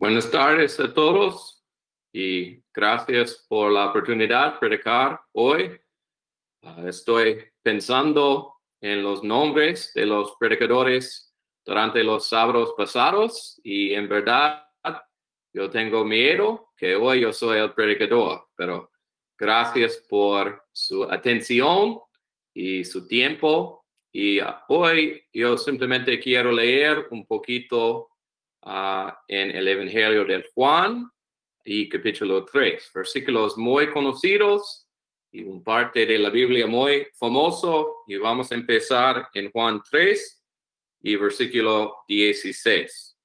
Buenas tardes a todos y gracias por la oportunidad de predicar hoy. Uh, estoy pensando en los nombres de los predicadores durante los sábados pasados y en verdad yo tengo miedo que hoy yo soy el predicador, pero gracias por su atención y su tiempo. Y hoy yo simplemente quiero leer un poquito uh, en el Evangelio de Juan y capítulo 3, versículos muy conocidos y un parte de la Biblia muy famoso. Y vamos a empezar en Juan 3 y versículo 16.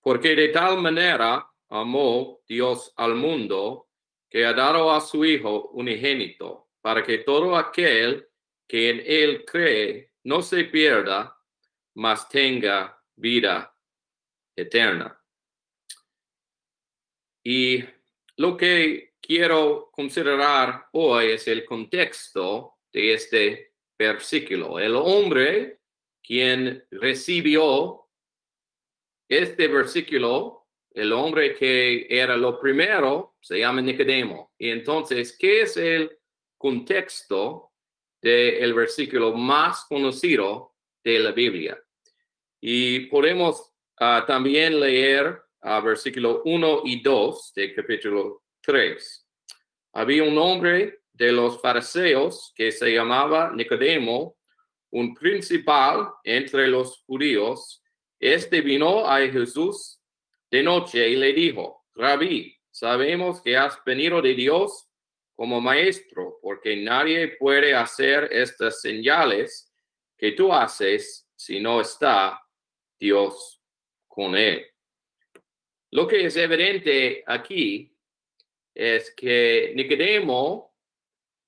Porque de tal manera amó Dios al mundo que ha dado a su Hijo unigénito, para que todo aquel que en él cree no se pierda, mas tenga vida eterna. Y lo que quiero considerar hoy es el contexto de este versículo. El hombre quien recibió este versículo, el hombre que era lo primero, se llama Nicodemo. Y entonces, ¿qué es el contexto del versículo más conocido de la Biblia? Y podemos uh, también leer uh, versículo 1 y 2 de capítulo 3. Había un hombre de los fariseos que se llamaba Nicodemo, un principal entre los judíos. Este vino a Jesús de noche y le dijo, Rabí, sabemos que has venido de Dios como maestro, porque nadie puede hacer estas señales que tú haces si no está Dios con él. Lo que es evidente aquí es que Nicodemo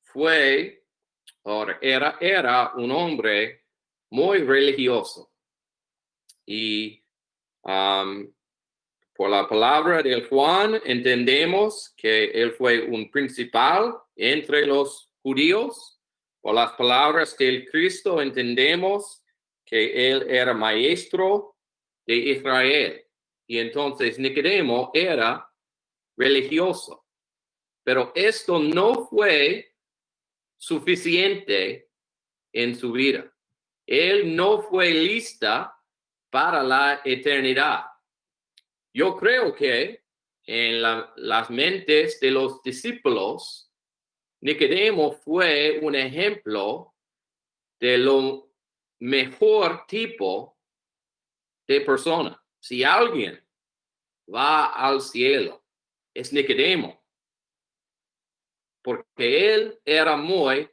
fue, o era, era un hombre muy religioso. Y um, por la palabra de Juan entendemos que él fue un principal entre los judíos. Por las palabras del Cristo entendemos que él era maestro de Israel. Y entonces Nicodemo era religioso. Pero esto no fue suficiente en su vida. Él no fue lista para la eternidad. Yo creo que en las mentes de los discípulos, Nicodemo fue un ejemplo de lo mejor tipo de persona. Si alguien va al cielo, es Nicodemo, porque él era muy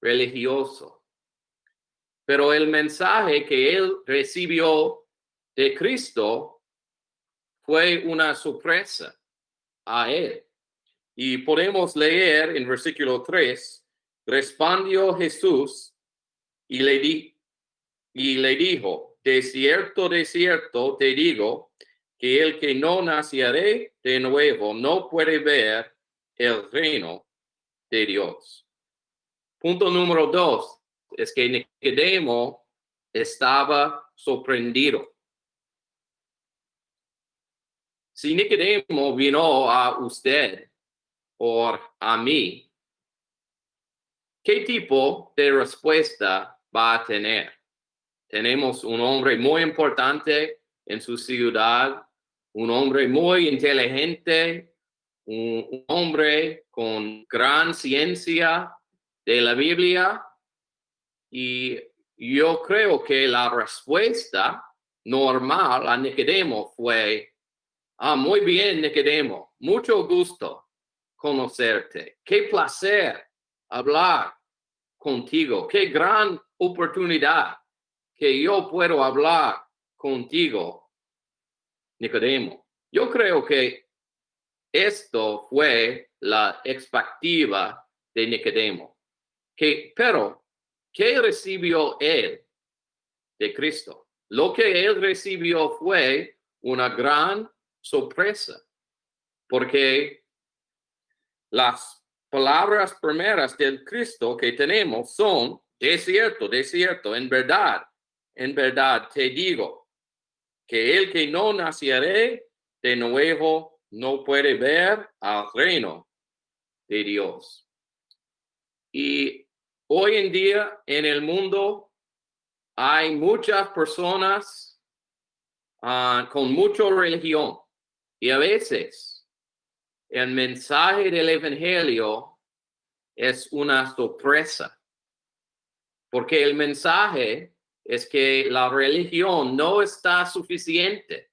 religioso. Pero el mensaje que él recibió de Cristo fue una sorpresa a él. Y podemos leer en versículo 3, respondió Jesús y le, di, y le dijo, de cierto, de cierto te digo, que el que no naciere de nuevo no puede ver el reino de Dios. Punto número dos es que Nicodemo estaba sorprendido. Si Nicodemo vino a usted o a mí, ¿qué tipo de respuesta va a tener? Tenemos un hombre muy importante en su ciudad, un hombre muy inteligente, un, hombre con gran ciencia de la Biblia. Y yo creo que la respuesta normal a Nicodemo fue, ah, muy bien, Nicodemo, mucho gusto conocerte. Qué placer hablar contigo. Qué gran oportunidad que yo puedo hablar contigo, Nicodemo. Yo creo que esto fue la expectativa de Nicodemo. Que, pero, ¿qué recibió él de Cristo? Lo que él recibió fue una gran sorpresa, porque las palabras primeras del Cristo que tenemos son, de cierto, de cierto, en verdad, en verdad te digo. que el que no naciere de nuevo no puede ver al reino de Dios. Y hoy en día en el mundo hay muchas personas ah, con mucha religión y a veces el mensaje del Evangelio es una sorpresa, porque el mensaje es que la religión no está suficiente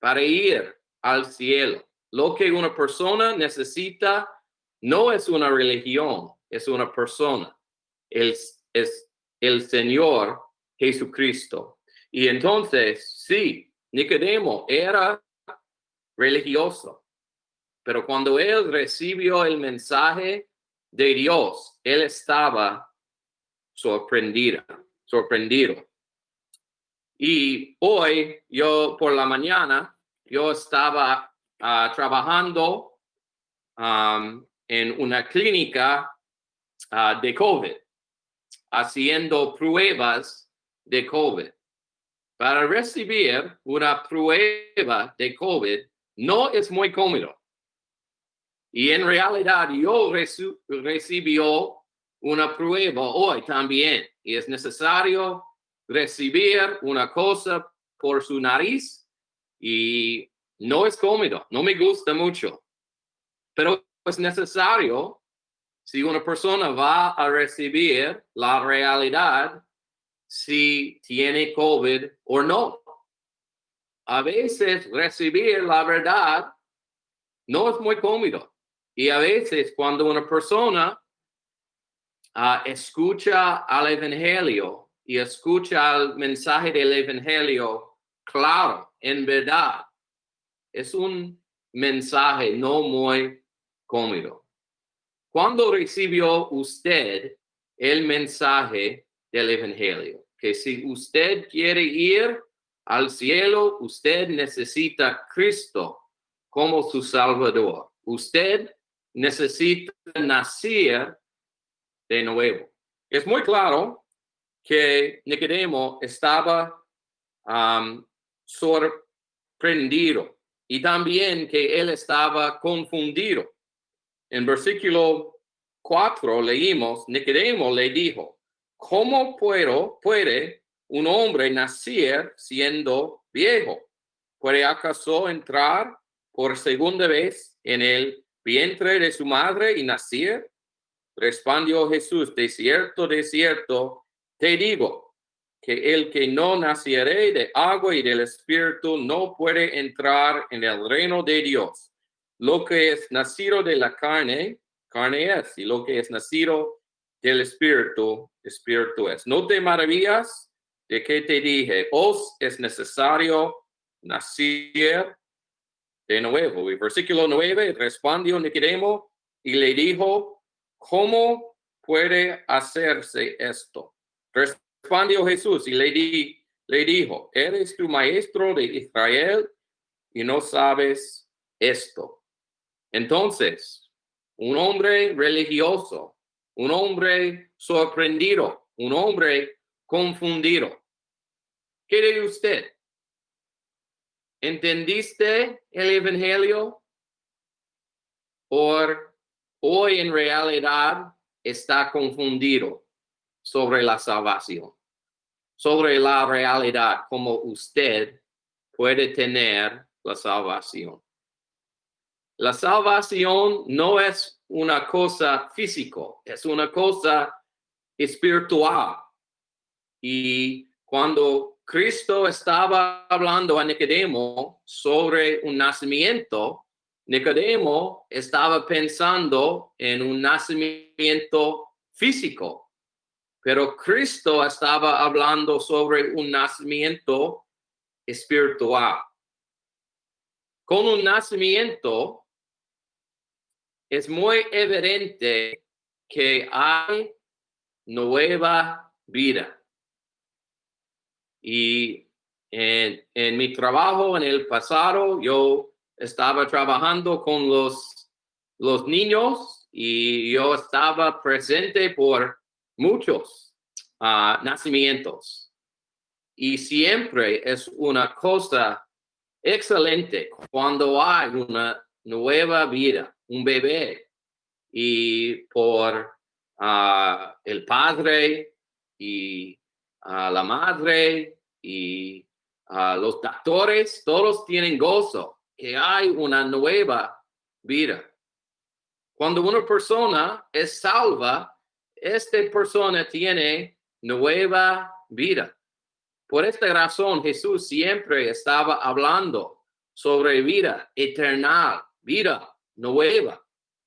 para ir al cielo. Lo que una persona necesita no es una religión, es una persona. Es, es el Señor Jesucristo. Y entonces, sí, Nicodemo era religioso, pero cuando él recibió el mensaje de Dios, él estaba sorprendido, sorprendido. Y hoy, yo por la mañana, yo estaba ah, trabajando en una clínica ah, de COVID, haciendo pruebas de COVID. Para recibir una prueba de COVID no es muy cómodo. Y en realidad yo recibió una prueba hoy también y es necesario recibir una cosa por su nariz y no es cómodo, no me gusta mucho, pero es necesario si una persona va a recibir la realidad si tiene COVID o no. A veces recibir la verdad no es muy cómodo. Y a veces cuando una persona uh, escucha al Evangelio y escucha el mensaje del Evangelio claro, en verdad, es un mensaje no muy cómodo. Cuando recibió usted el mensaje del Evangelio? Que si usted quiere ir al cielo, usted necesita Cristo como su Salvador. Usted necesita nacer de nuevo. Es muy claro que Nicodemo estaba sorprendido y también que él estaba confundido. En versículo 4 leímos, Nicodemo le dijo, ¿cómo puedo, puede un hombre nacer siendo viejo? ¿Puede acaso entrar por segunda vez en el vientre de su madre y nacer? Respondió Jesús, de cierto, de cierto, te digo que el que no naciere de agua y del espíritu no puede entrar en el reino de Dios. Lo que es nacido de la carne, carne es, y lo que es nacido del espíritu, espíritu es. No te maravillas de que te dije, os es necesario nacer de nuevo. Y versículo 9, respondió Nicodemo y le dijo, ¿cómo puede hacerse esto? Respondió Jesús y le, di, le dijo, ¿eres tu maestro de Israel y no sabes esto? Entonces, un hombre religioso, un hombre sorprendido, un hombre confundido. ¿Qué de usted? ¿Entendiste el Evangelio? ¿O hoy en realidad está confundido sobre la salvación? Sobre la realidad, como usted puede tener la salvación. La salvación no es una cosa físico, es una cosa espiritual. Y cuando Cristo estaba hablando a Nicodemo sobre un nacimiento. Nicodemo estaba pensando en un nacimiento físico, pero Cristo estaba hablando sobre un nacimiento espiritual. Con un nacimiento es muy evidente que hay nueva vida. Y en, en, mi trabajo en el pasado, yo estaba trabajando con los, los niños y yo estaba presente por muchos uh, nacimientos. Y siempre es una cosa excelente cuando hay una nueva vida, un bebé, y por ah, el padre y a la madre y los doctores, todos tienen gozo, que hay una nueva vida. Cuando una persona es salva, esta persona tiene nueva vida. Por esta razón, Jesús siempre estaba hablando sobre vida eterna, vida nueva,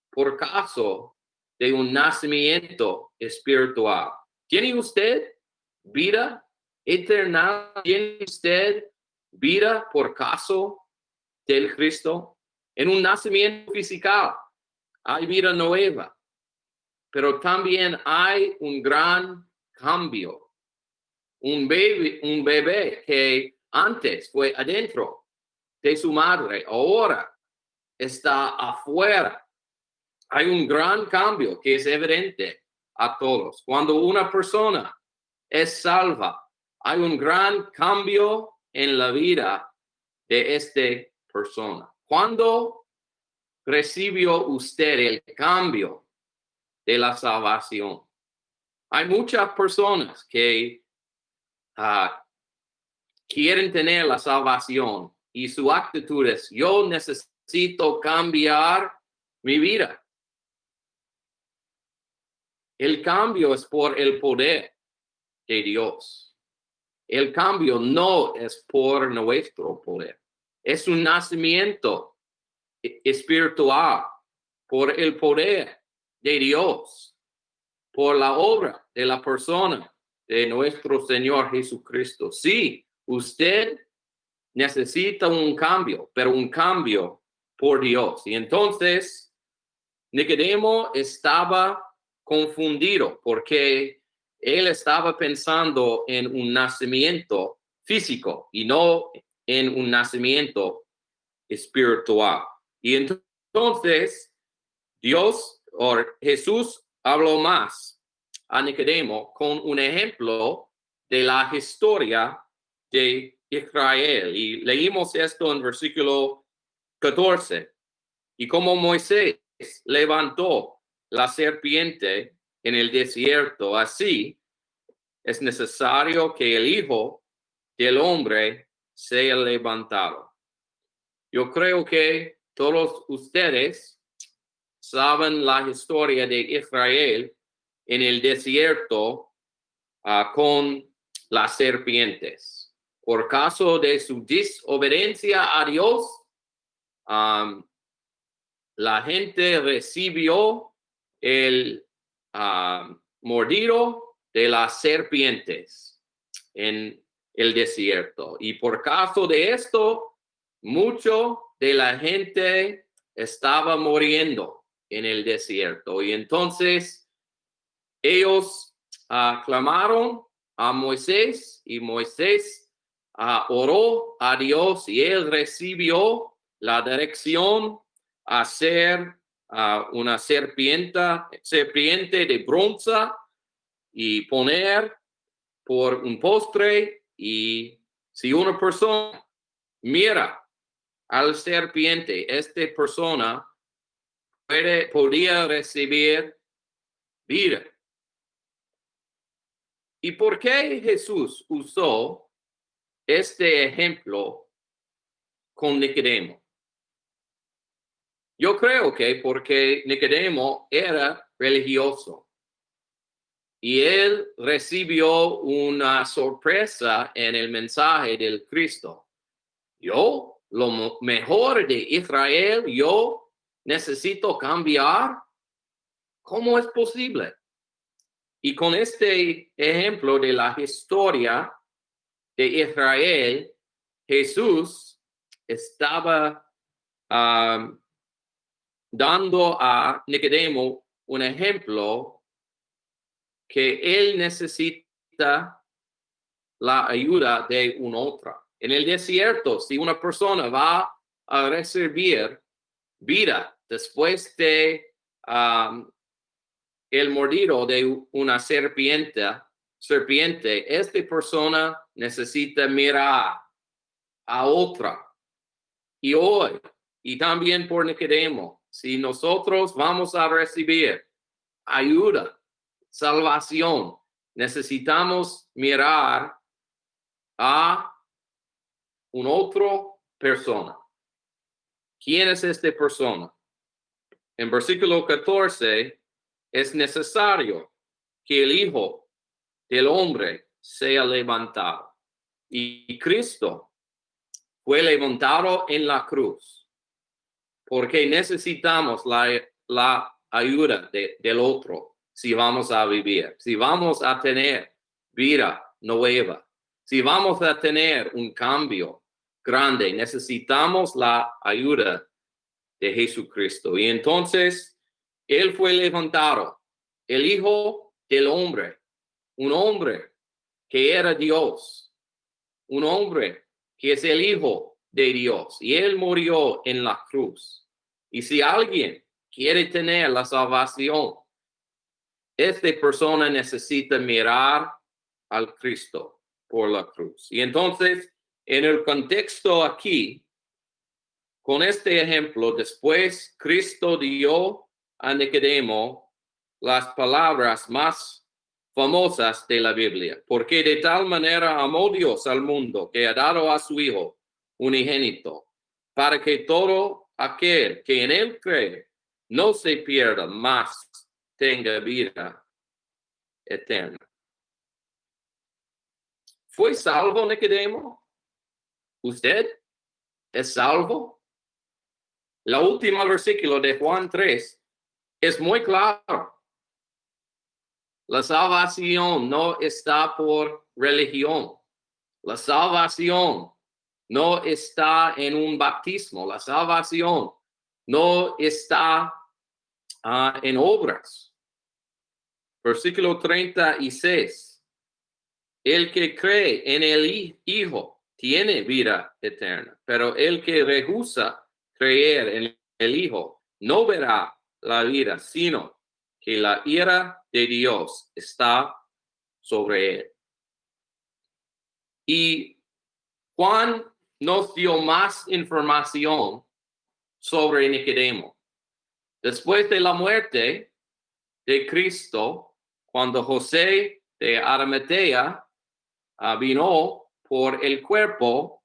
por caso de un nacimiento espiritual. ¿Tiene usted vida eterna? ¿Tiene usted vida por caso del Cristo? En un nacimiento físico hay vida nueva, pero también hay un gran cambio un bebé, un bebé que antes fue adentro de su madre, ahora está afuera. Hay un gran cambio que es evidente a todos. Cuando una persona es salva, hay un gran cambio en la vida de esta persona. Cuando recibió usted el cambio de la salvación? Hay muchas personas que Ah, quieren tener la salvación y su actitud es, yo necesito cambiar mi vida. El cambio es por el poder de Dios. El cambio no es por nuestro poder. Es un nacimiento espiritual por el poder de Dios, por la obra de la persona de nuestro Señor Jesucristo. Sí, usted necesita un cambio, pero un cambio por Dios. Y entonces, Nicodemo estaba confundido porque él estaba pensando en un nacimiento físico y no en un nacimiento espiritual. Y entonces, Dios o Jesús habló más a Nicodemo con un ejemplo de la historia de Israel. Y leímos esto en versículo 14. Y como Moisés levantó la serpiente en el desierto, así es necesario que el Hijo del Hombre sea levantado. Yo creo que todos ustedes saben la historia de Israel en el desierto ah, con las serpientes. Por caso de su desobediencia a Dios, la gente recibió el mordido de las serpientes en el desierto. Y por caso de esto, mucho de la gente estaba muriendo en el desierto. Y entonces ellos uh, clamaron a Moisés y Moisés uh, oró a Dios y él recibió la dirección a ser uh, una serpiente, serpiente de bronce y poner por un postre y si una persona mira al serpiente, esta persona puede, podría recibir vida. ¿Y por qué Jesús usó este ejemplo con Nicodemo? Yo creo que porque Nicodemo era religioso y él recibió una sorpresa en el mensaje del Cristo. Yo, lo mejor de Israel, yo necesito cambiar. ¿Cómo es posible? Y con este ejemplo de la historia de Israel, Jesús estaba um, dando a Nicodemo un ejemplo que él necesita la ayuda de un otro. En el desierto, si una persona va a recibir vida después de um, el mordido de una serpiente, serpiente, esta persona necesita mirar a otra. Y hoy, y también por Nicodemo, si nosotros vamos a recibir ayuda, salvación, necesitamos mirar a un otro persona. ¿Quién es esta persona? En versículo 14, es necesario que el Hijo del Hombre sea levantado. Y Cristo fue levantado en la cruz porque necesitamos la, la ayuda del otro si vamos a vivir, si vamos a tener vida nueva, si vamos a tener un cambio grande, necesitamos la ayuda de Jesucristo. Y entonces, Él fue levantado, el Hijo del Hombre, un hombre que era Dios, un hombre que es el Hijo de Dios, y Él murió en la cruz. Y si alguien quiere tener la salvación, esta persona necesita mirar al Cristo por la cruz. Y entonces, en el contexto aquí, con este ejemplo, después Cristo dio a Nicodemo las palabras más famosas de la Biblia, porque de tal manera amó Dios al mundo que ha dado a su Hijo unigénito, para que todo aquel que en él cree no se pierda, más tenga vida eterna. ¿Fue salvo Nicodemo? ¿Usted es salvo? La última versículo de Juan 3 es muy claro. La salvación no está por religión. La salvación no está en un bautismo. La salvación no está ah, en obras. Versículo 36. El que cree en el Hijo tiene vida eterna, pero el que rehúsa creer en el Hijo no verá la vida, sino que la ira de Dios está sobre él. Y Juan nos dio más información sobre Nicodemo. Después de la muerte de Cristo, cuando José de Arimatea ah, vino por el cuerpo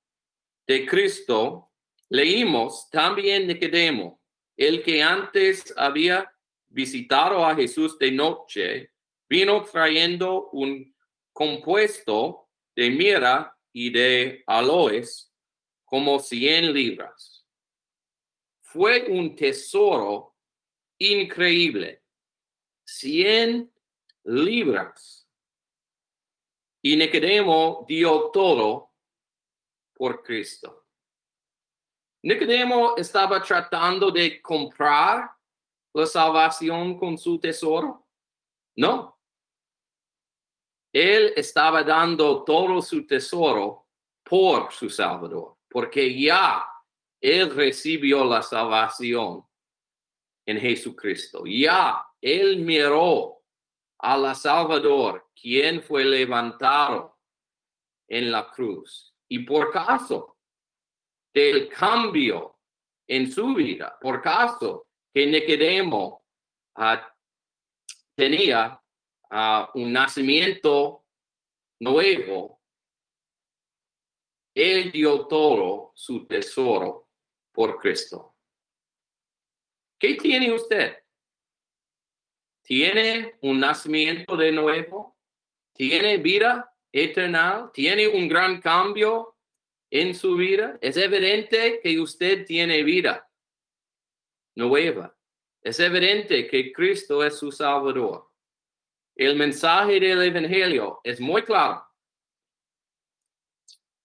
de Cristo, leímos también Nicodemo, el que antes había visitado a Jesús de noche, vino trayendo un compuesto de mira y de aloes como cien libras. Fue un tesoro increíble. Cien libras. Y Nicodemo dio todo por Cristo. Nicodemo estaba tratando de comprar la salvación con su tesoro. No. Él estaba dando todo su tesoro por su Salvador, porque ya él recibió la salvación en Jesucristo. Ya él miró a la Salvador, quien fue levantado en la cruz. Y por caso del cambio en su vida, por caso que Nicodemo uh, tenía uh, un nacimiento nuevo, él dio todo su tesoro por Cristo. ¿Qué tiene usted? tiene un nacimiento de nuevo, tiene vida eterna, tiene un gran cambio en su vida. Es evidente que usted tiene vida nueva. Es evidente que Cristo es su Salvador. El mensaje del Evangelio es muy claro.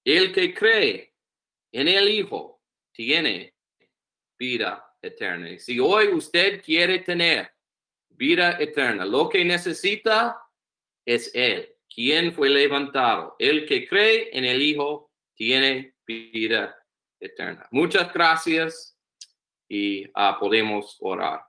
El que cree en el Hijo tiene vida eterna. Si hoy usted quiere tener vida eterna. Lo que necesita es Él, quien fue levantado. El que cree en el Hijo tiene vida eterna. Muchas gracias y ah, podemos orar.